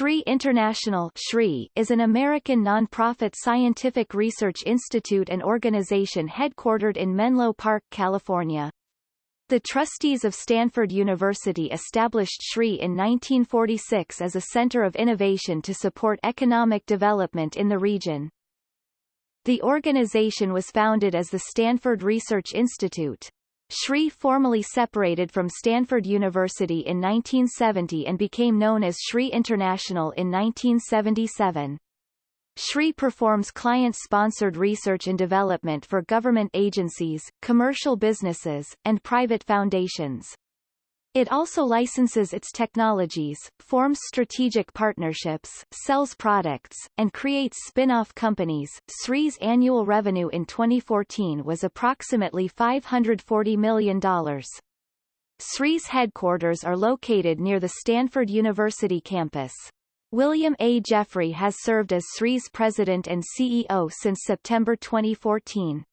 SRI International SRI is an American nonprofit scientific research institute and organization headquartered in Menlo Park, California. The trustees of Stanford University established SRI in 1946 as a center of innovation to support economic development in the region. The organization was founded as the Stanford Research Institute. SRI formally separated from Stanford University in 1970 and became known as SRI International in 1977. SRI performs client-sponsored research and development for government agencies, commercial businesses, and private foundations. It also licenses its technologies, forms strategic partnerships, sells products, and creates spin-off companies. SRI's annual revenue in 2014 was approximately $540 million. SRI's headquarters are located near the Stanford University campus. William A. Jeffrey has served as SRI's president and CEO since September 2014.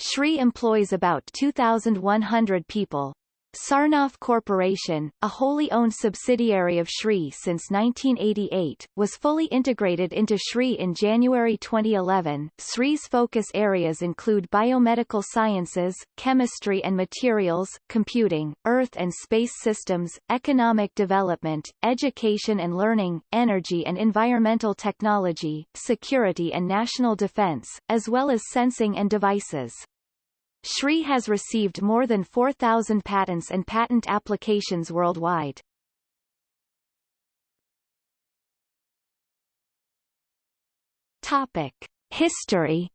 SRI employs about 2,100 people, Sarnoff Corporation, a wholly owned subsidiary of SRI since 1988, was fully integrated into SRI in January 2011. SRI's focus areas include biomedical sciences, chemistry and materials, computing, earth and space systems, economic development, education and learning, energy and environmental technology, security and national defense, as well as sensing and devices. SRI has received more than 4,000 patents and patent applications worldwide. Topic. History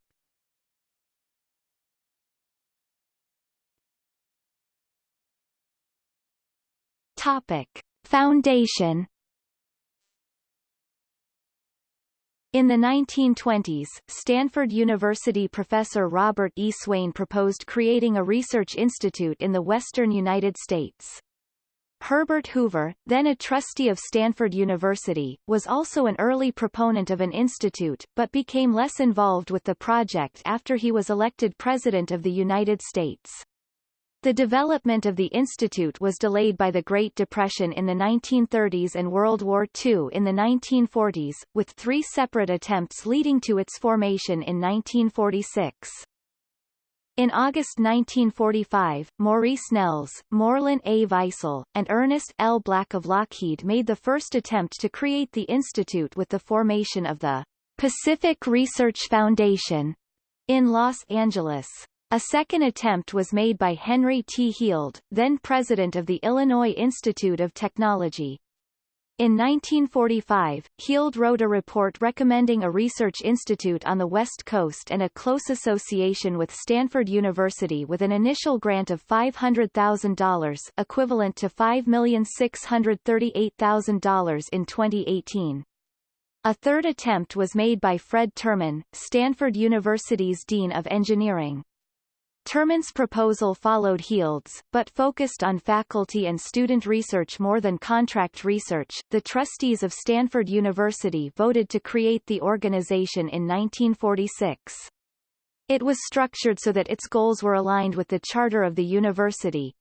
Topic. Foundation In the 1920s, Stanford University professor Robert E. Swain proposed creating a research institute in the western United States. Herbert Hoover, then a trustee of Stanford University, was also an early proponent of an institute, but became less involved with the project after he was elected President of the United States. The development of the institute was delayed by the Great Depression in the 1930s and World War II in the 1940s, with three separate attempts leading to its formation in 1946. In August 1945, Maurice Nelles, Morlin A. Weissel, and Ernest L. Black of Lockheed made the first attempt to create the institute with the formation of the Pacific Research Foundation in Los Angeles. A second attempt was made by Henry T. Heald, then president of the Illinois Institute of Technology. In 1945, Heald wrote a report recommending a research institute on the West Coast and a close association with Stanford University with an initial grant of $500,000 equivalent to $5,638,000 in 2018. A third attempt was made by Fred Terman, Stanford University's Dean of Engineering. Terman's proposal followed Heald's, but focused on faculty and student research more than contract research. The trustees of Stanford University voted to create the organization in 1946. It was structured so that its goals were aligned with the charter of the university,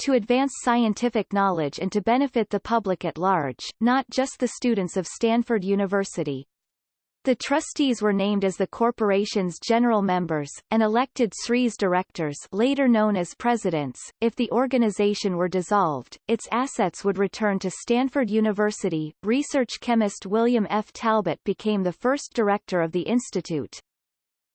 to advance scientific knowledge and to benefit the public at large, not just the students of Stanford University. The trustees were named as the corporation's general members, and elected SRI's directors later known as presidents. If the organization were dissolved, its assets would return to Stanford University. Research chemist William F. Talbot became the first director of the institute.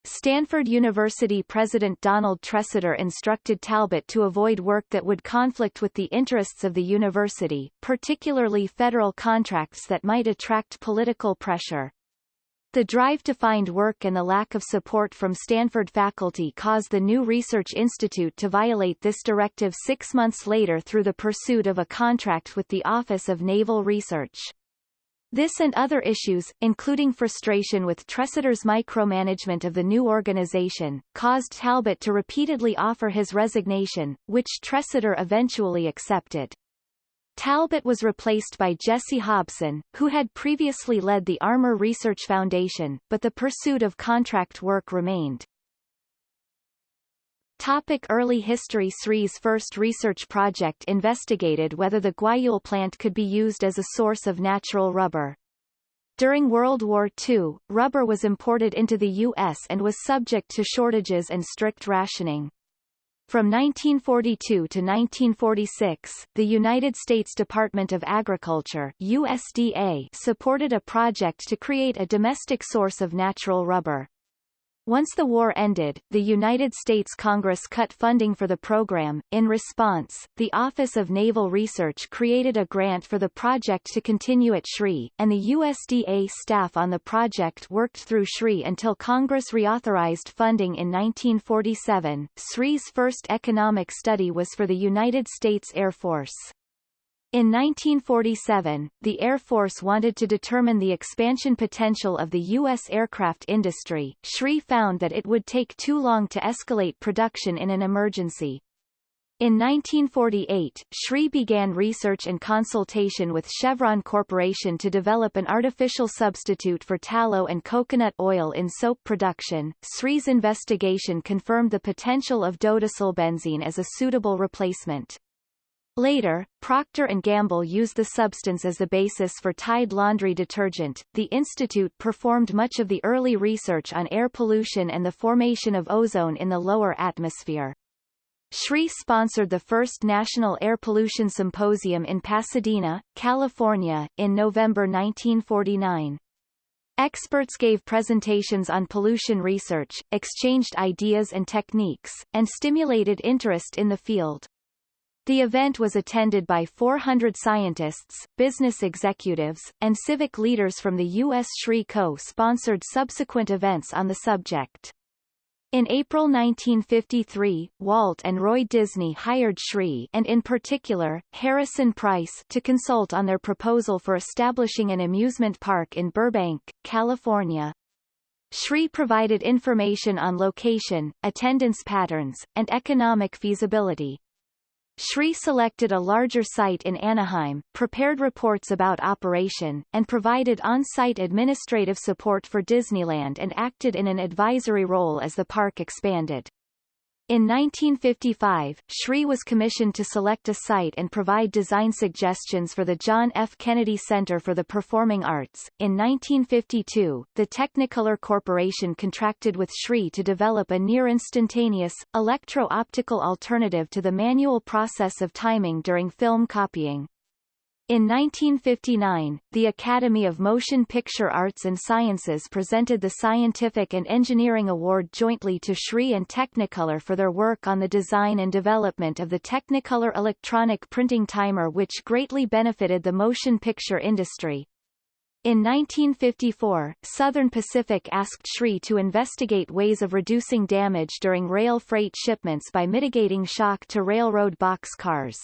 Stanford University President Donald Tresidder instructed Talbot to avoid work that would conflict with the interests of the university, particularly federal contracts that might attract political pressure. The drive to find work and the lack of support from Stanford faculty caused the new Research Institute to violate this directive six months later through the pursuit of a contract with the Office of Naval Research. This and other issues, including frustration with Tresidder's micromanagement of the new organization, caused Talbot to repeatedly offer his resignation, which Tresidder eventually accepted. Talbot was replaced by Jesse Hobson, who had previously led the Armor Research Foundation, but the pursuit of contract work remained. Topic early history Sri's first research project investigated whether the guayule plant could be used as a source of natural rubber. During World War II, rubber was imported into the U.S. and was subject to shortages and strict rationing. From 1942 to 1946, the United States Department of Agriculture USDA supported a project to create a domestic source of natural rubber. Once the war ended, the United States Congress cut funding for the program. In response, the Office of Naval Research created a grant for the project to continue at SRI, and the USDA staff on the project worked through SRI until Congress reauthorized funding in 1947. SRI's first economic study was for the United States Air Force. In 1947, the Air Force wanted to determine the expansion potential of the U.S. aircraft industry. SRI found that it would take too long to escalate production in an emergency. In 1948, SRI began research and consultation with Chevron Corporation to develop an artificial substitute for tallow and coconut oil in soap production. SRI's investigation confirmed the potential of dodecylbenzene as a suitable replacement. Later, Procter & Gamble used the substance as the basis for Tide laundry detergent. The institute performed much of the early research on air pollution and the formation of ozone in the lower atmosphere. SRI sponsored the first National Air Pollution Symposium in Pasadena, California, in November 1949. Experts gave presentations on pollution research, exchanged ideas and techniques, and stimulated interest in the field. The event was attended by 400 scientists, business executives, and civic leaders from the U.S. SRI co-sponsored subsequent events on the subject. In April 1953, Walt and Roy Disney hired SRI and in particular, Harrison Price to consult on their proposal for establishing an amusement park in Burbank, California. SRI provided information on location, attendance patterns, and economic feasibility. SRI selected a larger site in Anaheim, prepared reports about operation, and provided on-site administrative support for Disneyland and acted in an advisory role as the park expanded. In 1955, SRI was commissioned to select a site and provide design suggestions for the John F. Kennedy Center for the Performing Arts. In 1952, the Technicolor Corporation contracted with SRI to develop a near-instantaneous, electro-optical alternative to the manual process of timing during film copying. In 1959, the Academy of Motion Picture Arts and Sciences presented the Scientific and Engineering Award jointly to SRI and Technicolor for their work on the design and development of the Technicolor electronic printing timer which greatly benefited the motion picture industry. In 1954, Southern Pacific asked SRI to investigate ways of reducing damage during rail freight shipments by mitigating shock to railroad box cars.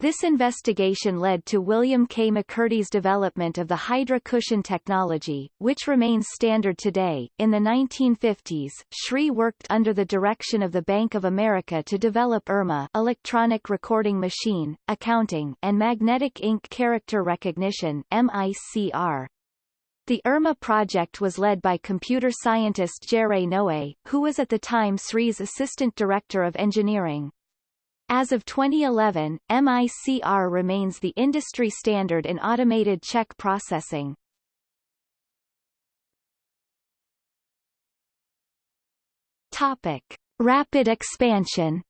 This investigation led to William K. McCurdy's development of the Hydra cushion technology, which remains standard today. In the 1950s, SRI worked under the direction of the Bank of America to develop ERMA electronic recording machine, accounting, and magnetic ink character recognition MICR. The ERMA project was led by computer scientist Jerry Noe, who was at the time SRI's assistant director of engineering. As of 2011, MICR remains the industry standard in automated check processing. Topic. Rapid expansion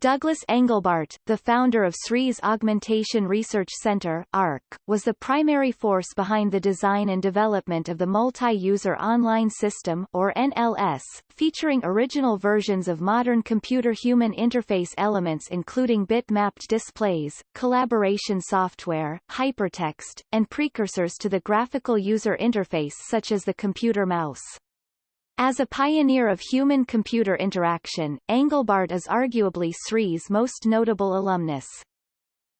Douglas Engelbart, the founder of SRI's Augmentation Research Center ARC, was the primary force behind the design and development of the Multi-User Online System or NLS, featuring original versions of modern computer-human interface elements including bit-mapped displays, collaboration software, hypertext, and precursors to the graphical user interface such as the computer mouse. As a pioneer of human-computer interaction, Engelbart is arguably SRI's most notable alumnus.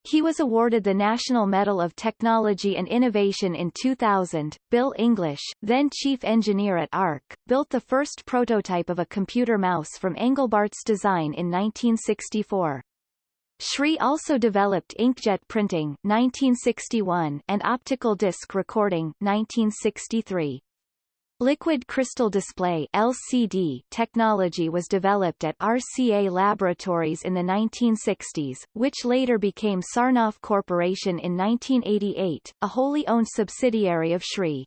He was awarded the National Medal of Technology and Innovation in 2000. Bill English, then chief engineer at ARC, built the first prototype of a computer mouse from Engelbart's design in 1964. SRI also developed inkjet printing 1961 and optical disc recording 1963. Liquid crystal display LCD technology was developed at RCA Laboratories in the 1960s, which later became Sarnoff Corporation in 1988, a wholly owned subsidiary of Sri.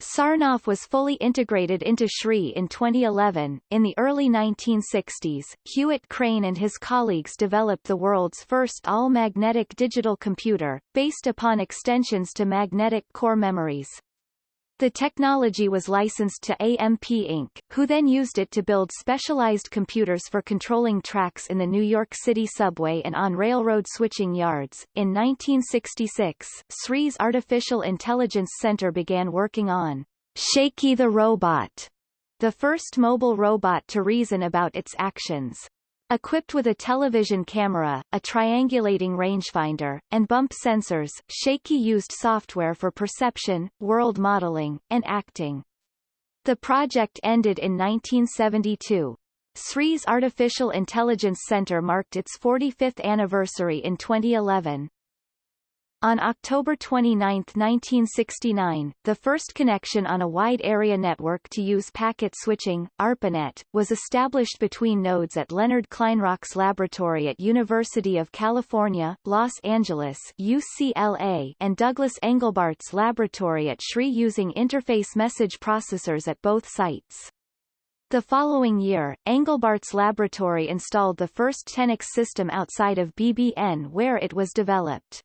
Sarnoff was fully integrated into Sri in 2011. In the early 1960s, Hewitt Crane and his colleagues developed the world's first all-magnetic digital computer, based upon extensions to magnetic core memories. The technology was licensed to AMP Inc., who then used it to build specialized computers for controlling tracks in the New York City subway and on railroad switching yards. In 1966, SRI's Artificial Intelligence Center began working on Shaky the Robot, the first mobile robot to reason about its actions. Equipped with a television camera, a triangulating rangefinder, and bump sensors, Shaky used software for perception, world modeling, and acting. The project ended in 1972. Sri's Artificial Intelligence Center marked its 45th anniversary in 2011. On October 29, 1969, the first connection on a wide area network to use packet switching, ARPANET, was established between nodes at Leonard Kleinrock's laboratory at University of California, Los Angeles UCLA, and Douglas Engelbart's laboratory at SRI using interface message processors at both sites. The following year, Engelbart's laboratory installed the first Tenex system outside of BBN where it was developed.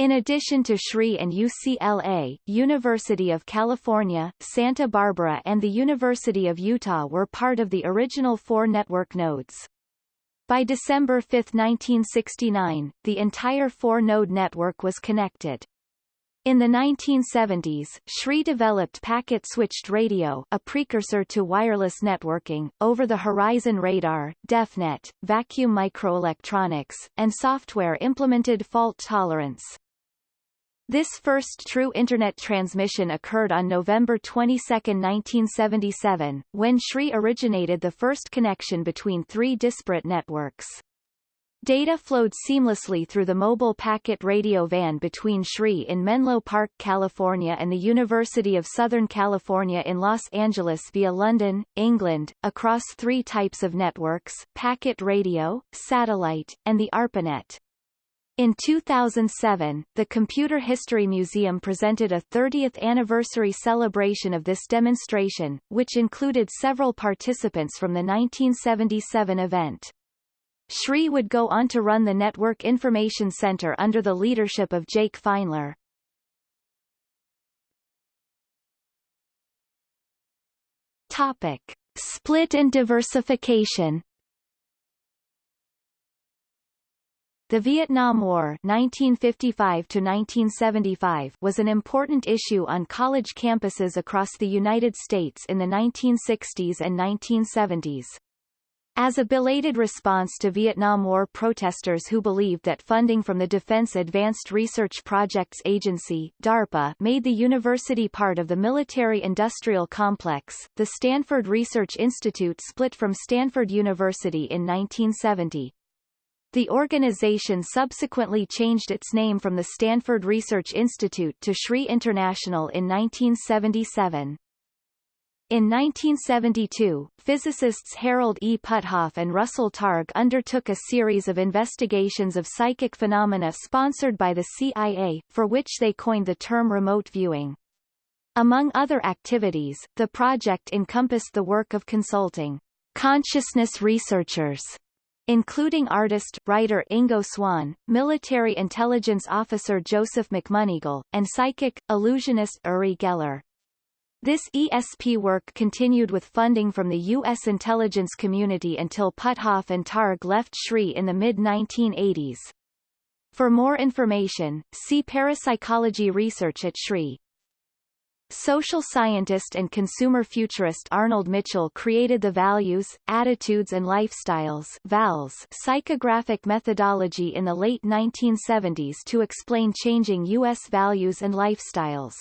In addition to Shree and UCLA, University of California, Santa Barbara and the University of Utah were part of the original four network nodes. By December 5, 1969, the entire four-node network was connected. In the 1970s, Shree developed packet-switched radio a precursor to wireless networking, over-the-horizon radar, DEFnet, vacuum microelectronics, and software implemented fault tolerance. This first true Internet transmission occurred on November 22, 1977, when Shree originated the first connection between three disparate networks. Data flowed seamlessly through the mobile packet radio van between Shree in Menlo Park, California and the University of Southern California in Los Angeles via London, England, across three types of networks, packet radio, satellite, and the ARPANET. In 2007, the Computer History Museum presented a 30th anniversary celebration of this demonstration, which included several participants from the 1977 event. Shree would go on to run the Network Information Center under the leadership of Jake Feinler. Topic. Split and diversification The Vietnam War 1955 -1975 was an important issue on college campuses across the United States in the 1960s and 1970s. As a belated response to Vietnam War protesters who believed that funding from the Defense Advanced Research Projects Agency DARPA made the university part of the military-industrial complex, the Stanford Research Institute split from Stanford University in 1970. The organization subsequently changed its name from the Stanford Research Institute to Shree International in 1977. In 1972, physicists Harold E. Puthoff and Russell Targ undertook a series of investigations of psychic phenomena sponsored by the CIA, for which they coined the term remote viewing. Among other activities, the project encompassed the work of consulting consciousness researchers including artist, writer Ingo Swann, military intelligence officer Joseph McMoneagle, and psychic, illusionist Uri Geller. This ESP work continued with funding from the U.S. intelligence community until Puthoff and Targ left Shree in the mid-1980s. For more information, see parapsychology research at Shree. Social scientist and consumer futurist Arnold Mitchell created the Values, Attitudes and Lifestyles VALS psychographic methodology in the late 1970s to explain changing U.S. values and lifestyles.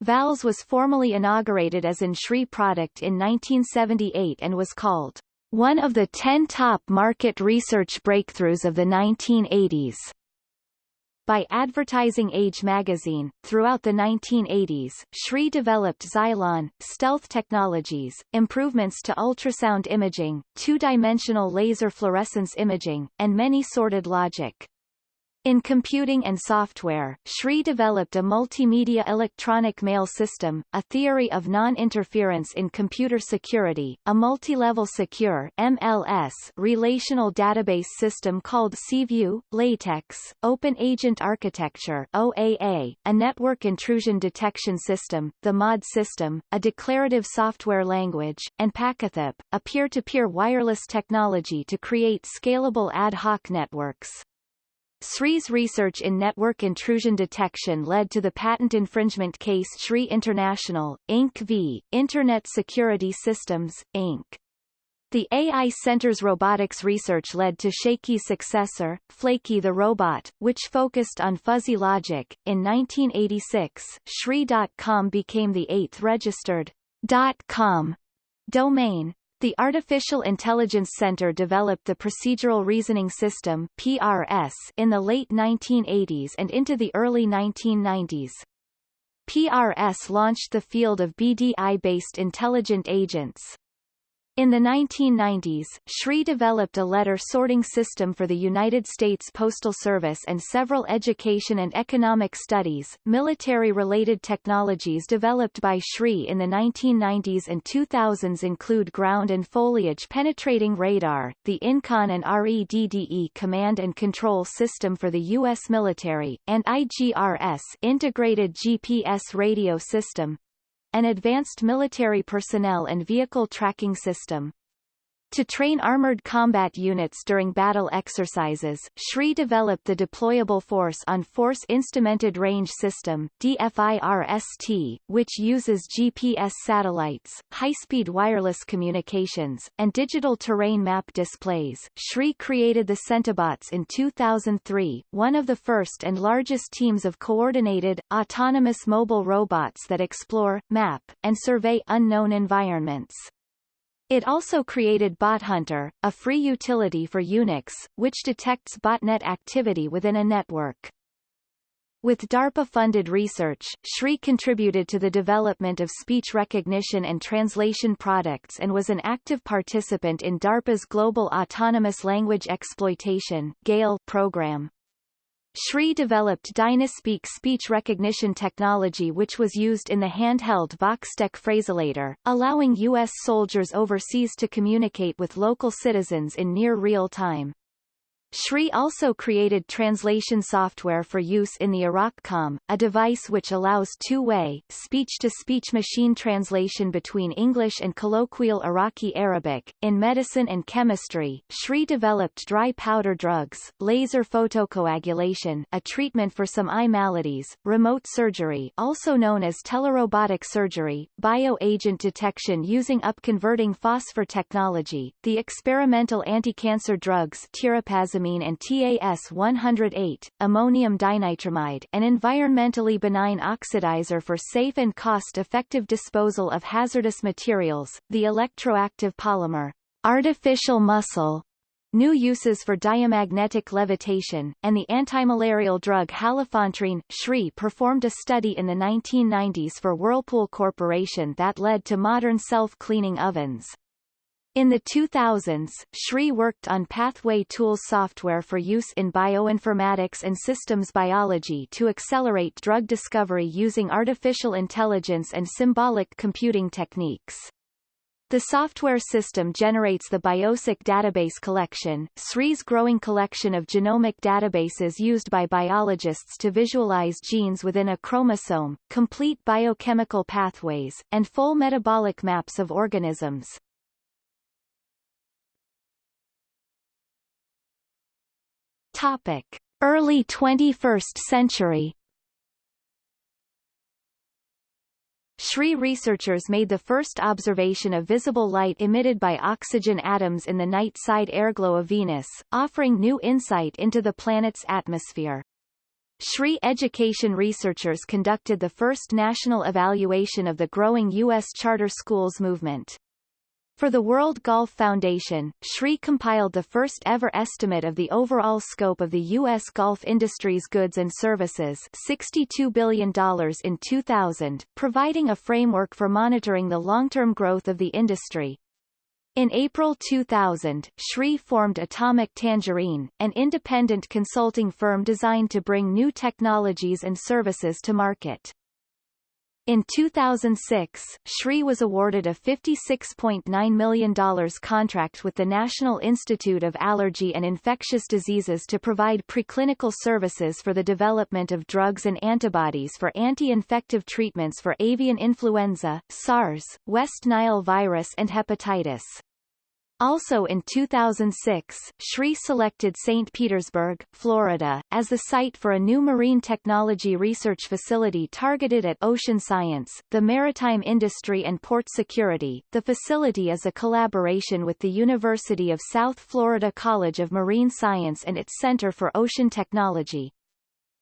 VALS was formally inaugurated as an Shree product in 1978 and was called one of the 10 top market research breakthroughs of the 1980s. By Advertising Age magazine. Throughout the 1980s, Sri developed Xylon, stealth technologies, improvements to ultrasound imaging, two-dimensional laser fluorescence imaging, and many sorted logic. In computing and software, Sri developed a multimedia electronic mail system, a theory of non-interference in computer security, a multi-level secure MLS relational database system called SeaView, LaTeX, Open Agent Architecture OAA, a network intrusion detection system, the Maude system, a declarative software language, and PacketHop, a peer-to-peer -peer wireless technology to create scalable ad hoc networks. Sri's research in network intrusion detection led to the patent infringement case Sri International, Inc. v. Internet Security Systems, Inc. The AI Center's robotics research led to Shaky's successor, Flaky the Robot, which focused on fuzzy logic. In 1986, Shri.com became the eighth registered .com domain. The Artificial Intelligence Center developed the Procedural Reasoning System PRS in the late 1980s and into the early 1990s. PRS launched the field of BDI-based intelligent agents. In the 1990s, Shri developed a letter sorting system for the United States Postal Service and several education and economic studies. Military-related technologies developed by Shri in the 1990s and 2000s include ground and foliage penetrating radar, the INCON and REDDE command and control system for the U.S. military, and IGRS integrated GPS radio system, an advanced military personnel and vehicle tracking system. To train armored combat units during battle exercises, Shri developed the Deployable Force on Force Instrumented Range System DFIRST, which uses GPS satellites, high-speed wireless communications, and digital terrain map displays. Shri created the Centibots in 2003, one of the first and largest teams of coordinated, autonomous mobile robots that explore, map, and survey unknown environments. It also created BotHunter, a free utility for Unix, which detects botnet activity within a network. With DARPA-funded research, Shri contributed to the development of speech recognition and translation products and was an active participant in DARPA's Global Autonomous Language Exploitation program. Shri developed Dynaspeak speech recognition technology which was used in the handheld Voxtec phraselator, allowing U.S. soldiers overseas to communicate with local citizens in near real time. Shri also created translation software for use in the IraqComm, a device which allows two-way, speech-to-speech machine translation between English and colloquial Iraqi Arabic. In medicine and chemistry, Shri developed dry powder drugs, laser photocoagulation, a treatment for some eye maladies, remote surgery also known as telerobotic surgery, bioagent detection using upconverting phosphor technology, the experimental anti-cancer drugs tirapazamine and TAS-108, ammonium dinitramide an environmentally benign oxidizer for safe and cost-effective disposal of hazardous materials, the electroactive polymer, artificial muscle, new uses for diamagnetic levitation, and the antimalarial drug halofantrine. Shri performed a study in the 1990s for Whirlpool Corporation that led to modern self-cleaning ovens. In the 2000s, Shri worked on Pathway Tools software for use in bioinformatics and systems biology to accelerate drug discovery using artificial intelligence and symbolic computing techniques. The software system generates the BioCyc database collection, Sri's growing collection of genomic databases used by biologists to visualize genes within a chromosome, complete biochemical pathways, and full metabolic maps of organisms. Topic: Early 21st century. Shri researchers made the first observation of visible light emitted by oxygen atoms in the night side airglow of Venus, offering new insight into the planet's atmosphere. Shri education researchers conducted the first national evaluation of the growing U.S. charter schools movement. For the World Golf Foundation, Shri compiled the first ever estimate of the overall scope of the U.S. golf industry's goods and services $62 billion in 2000, providing a framework for monitoring the long-term growth of the industry. In April 2000, Shri formed Atomic Tangerine, an independent consulting firm designed to bring new technologies and services to market. In 2006, Shri was awarded a $56.9 million contract with the National Institute of Allergy and Infectious Diseases to provide preclinical services for the development of drugs and antibodies for anti-infective treatments for avian influenza, SARS, West Nile virus and hepatitis. Also in 2006, Shri selected St. Petersburg, Florida, as the site for a new marine technology research facility targeted at ocean science, the maritime industry and port security. The facility is a collaboration with the University of South Florida College of Marine Science and its Center for Ocean Technology.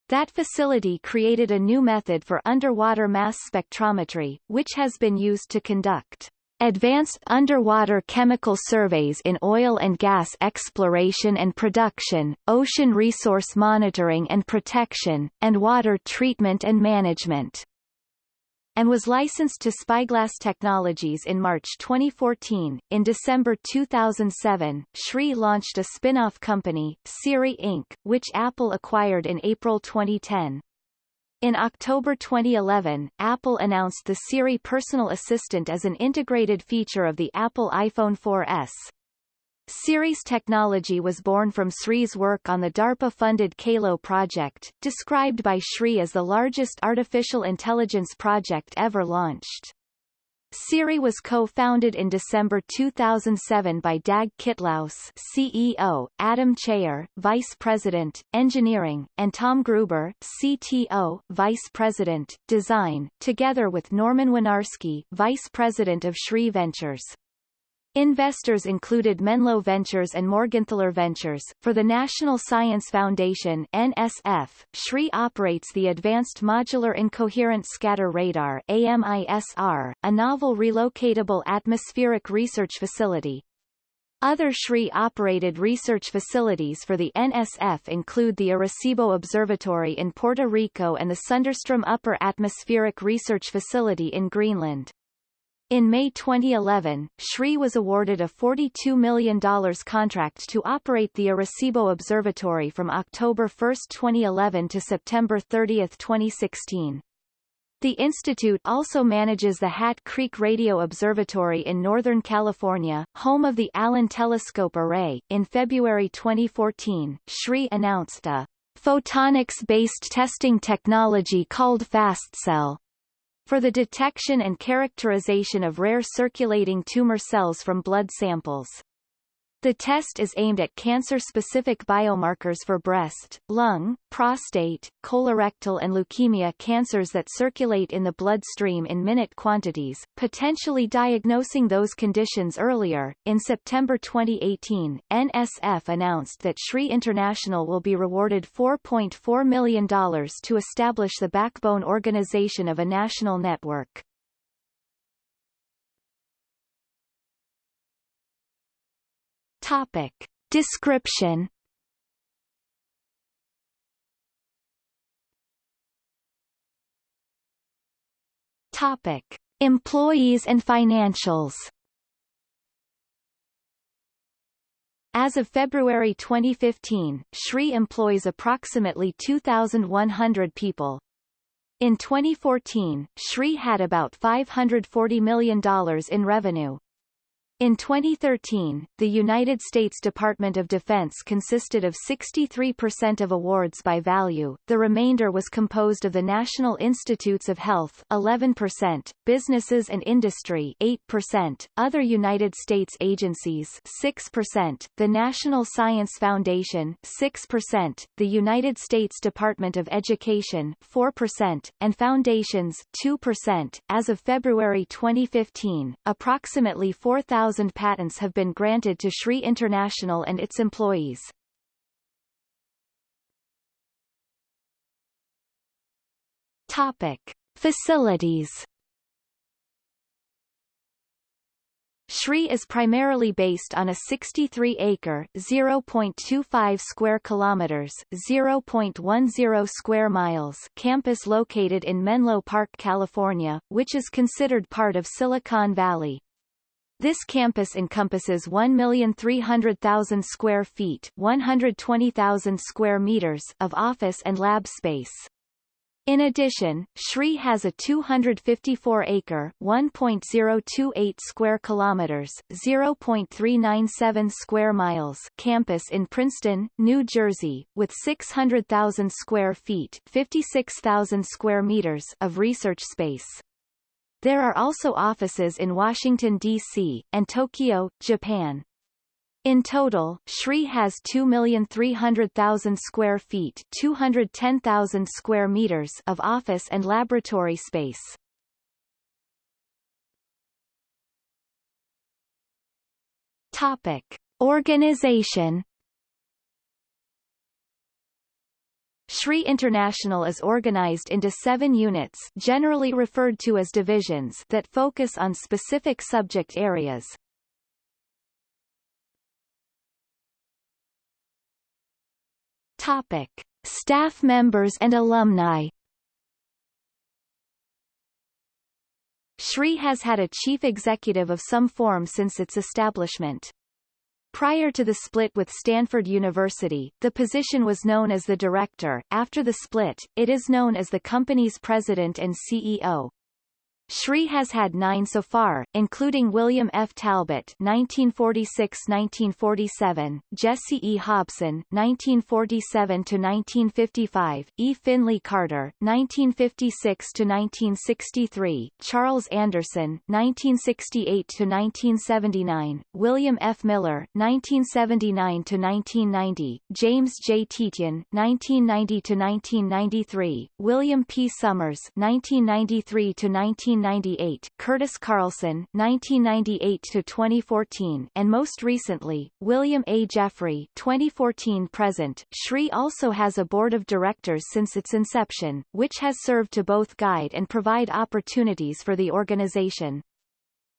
That facility created a new method for underwater mass spectrometry, which has been used to conduct Advanced underwater chemical surveys in oil and gas exploration and production, ocean resource monitoring and protection, and water treatment and management and was licensed to Spyglass Technologies in March 2014. In December 2007, Shri launched a spin-off company, Siri Inc., which Apple acquired in April 2010. In October 2011, Apple announced the Siri personal assistant as an integrated feature of the Apple iPhone 4S. Siri's technology was born from Sri's work on the DARPA-funded CALO project, described by Shri as the largest artificial intelligence project ever launched. Siri was co-founded in December 2007 by Dag Kittlaus CEO, Adam Cheyer, Vice President, Engineering, and Tom Gruber CTO, Vice President, Design, together with Norman Winarski, Vice President of Shri Ventures. Investors included Menlo Ventures and Morgenthaler Ventures. For the National Science Foundation NSF, Shri operates the Advanced Modular Incoherent Scatter Radar AMISR, a novel relocatable atmospheric research facility. Other Shri-operated research facilities for the NSF include the Arecibo Observatory in Puerto Rico and the Sondrestrom Upper Atmospheric Research Facility in Greenland. In May 2011, Shri was awarded a $42 million contract to operate the Arecibo Observatory from October 1, 2011 to September 30, 2016. The institute also manages the Hat Creek Radio Observatory in Northern California, home of the Allen Telescope Array. In February 2014, Shri announced a photonics-based testing technology called FastCell, for the detection and characterization of rare circulating tumor cells from blood samples. The test is aimed at cancer-specific biomarkers for breast, lung, prostate, colorectal and leukemia cancers that circulate in the bloodstream in minute quantities, potentially diagnosing those conditions earlier. In September 2018, NSF announced that Sri International will be rewarded $4.4 million to establish the backbone organization of a national network. Topic. Description Topic. Employees and financials As of February 2015, Shri employs approximately 2,100 people. In 2014, Shri had about $540 million in revenue. In 2013, the United States Department of Defense consisted of 63% of awards by value, the remainder was composed of the National Institutes of Health 11%, businesses and industry 8%, other United States agencies 6%, the National Science Foundation 6%, the United States Department of Education 4%, and foundations 2%. As of February 2015, approximately 4,000 1,000 patents have been granted to Shri International and its employees. Topic. Facilities SRI is primarily based on a 63-acre (0.25 square kilometers, 0.10 square miles) campus located in Menlo Park, California, which is considered part of Silicon Valley. This campus encompasses 1,300,000 square feet 120,000 square meters of office and lab space. In addition, SRI has a 254-acre (1.028 square kilometers, 0.397 square miles) campus in Princeton, New Jersey, with 600,000 square feet (56,000 square meters) of research space. There are also offices in Washington, D.C., and Tokyo, Japan. In total, SRI has 2,300,000 square feet 210,000 square meters of office and laboratory space. Topic. Organization SRI International is organized into seven units generally referred to as divisions that focus on specific subject areas. Topic. Staff members and alumni SRI has had a chief executive of some form since its establishment. Prior to the split with Stanford University, the position was known as the director. After the split, it is known as the company's president and CEO. SRI has had nine so far, including William F. Talbot (1946–1947), Jesse E. Hobson (1947–1955), E. Finley Carter (1956–1963), Charles Anderson (1968–1979), William F. Miller (1979–1990), James J. Tietjen (1990–1993), William P. Sommers (1993–19 1998, Curtis Carlson 1998 to 2014, and most recently, William A. Jeffrey 2014 present. SRI also has a board of directors since its inception, which has served to both guide and provide opportunities for the organization.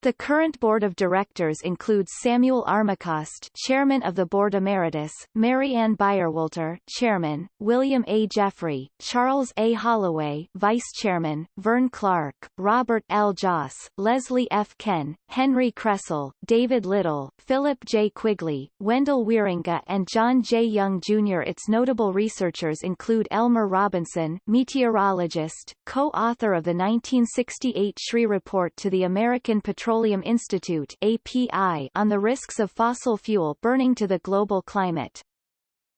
The current board of directors includes Samuel Armacost, chairman of the board emeritus, Mary Ann Byerwalter, chairman, William A. Jeffrey, Charles A. Holloway, vice chairman, Vern Clark, Robert L. Joss, Leslie F. Ken, Henry Kressel, David Little, Philip J. Quigley, Wendell Wierenga and John J. Young Jr. Its notable researchers include Elmer Robinson, meteorologist, co-author of the 1968 SRI report to the American Petroleum Petroleum Institute API on the risks of fossil fuel burning to the global climate.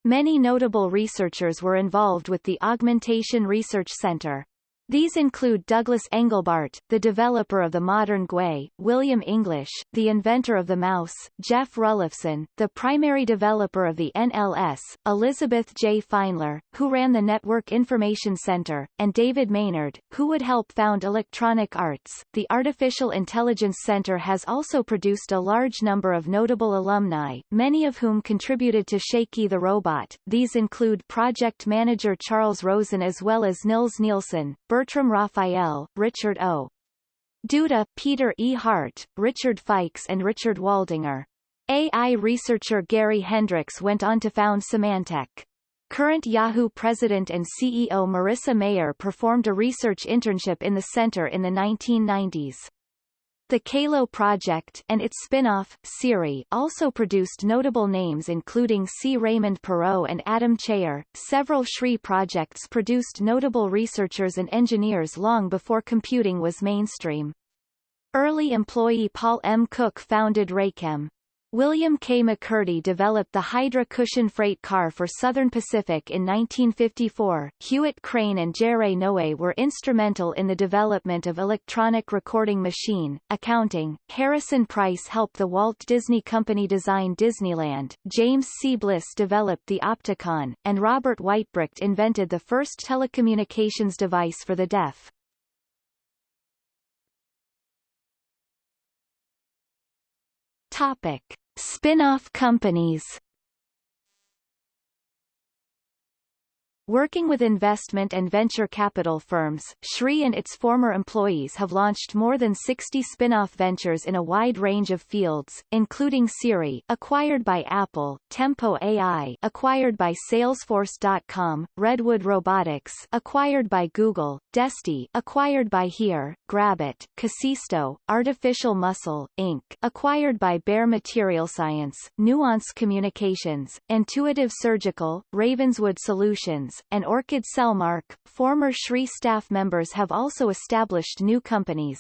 Many notable researchers were involved with the Augmentation Research Center. These include Douglas Engelbart, the developer of the modern GUI, William English, the inventor of the mouse, Jeff Rulifson, the primary developer of the NLS, Elizabeth J. Feinler, who ran the Network Information Center, and David Maynard, who would help found Electronic Arts. The Artificial Intelligence Center has also produced a large number of notable alumni, many of whom contributed to Shaky the Robot. These include project manager Charles Rosen as well as Nils Nilsson, Bertram Raphael, Richard O. Duda, Peter E. Hart, Richard Fikes and Richard Waldinger. AI researcher Gary Hendrix went on to found Symantec. Current Yahoo president and CEO Marissa Mayer performed a research internship in the center in the 1990s. The CALO project and its spin-off, Siri, also produced notable names including C. Raymond Perrault and Adam Cheyer. Several SRI projects produced notable researchers and engineers long before computing was mainstream. Early employee Paul M. Cook founded Raychem. William K. McCurdy developed the Hydra cushion freight car for Southern Pacific in 1954. Hewitt Crane and Jerry Noe were instrumental in the development of electronic recording machine, accounting. Harrison Price helped the Walt Disney Company design Disneyland. James C. Bliss developed the Opticon, and Robert Weitbrecht invented the first telecommunications device for the deaf. Topic. Spin-off companies Working with investment and venture capital firms, Sri and its former employees have launched more than 60 spin-off ventures in a wide range of fields, including Siri, acquired by Apple, Tempo AI, acquired by Salesforce.com, Redwood Robotics, acquired by Google, Desti, acquired by Here, Grabit, Kasisto, Artificial Muscle, Inc., acquired by Bayer Material Science, Nuance Communications, Intuitive Surgical, Ravenswood Solutions, and Orchid Cellmark, former Sri staff members have also established new companies.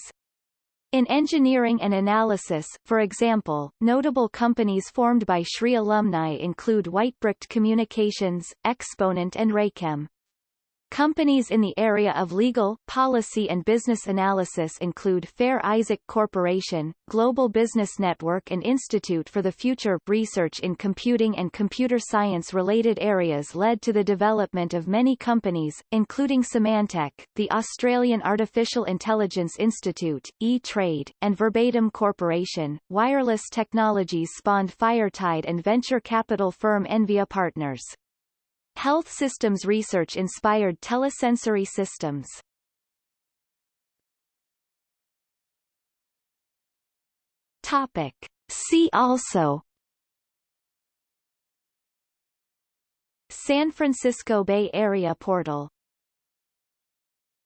In engineering and analysis, for example, notable companies formed by Sri alumni include Weitbrecht Communications, Exponent and Raychem. Companies in the area of legal, policy and business analysis include Fair Isaac Corporation, Global Business Network and Institute for the Future research in computing and computer science related areas led to the development of many companies, including Symantec, the Australian Artificial Intelligence Institute, E-Trade, and Verbatim Corporation. Wireless technologies spawned Firetide and venture capital firm Envia Partners. Health systems research inspired telesensory systems. Topic. See also San Francisco Bay Area portal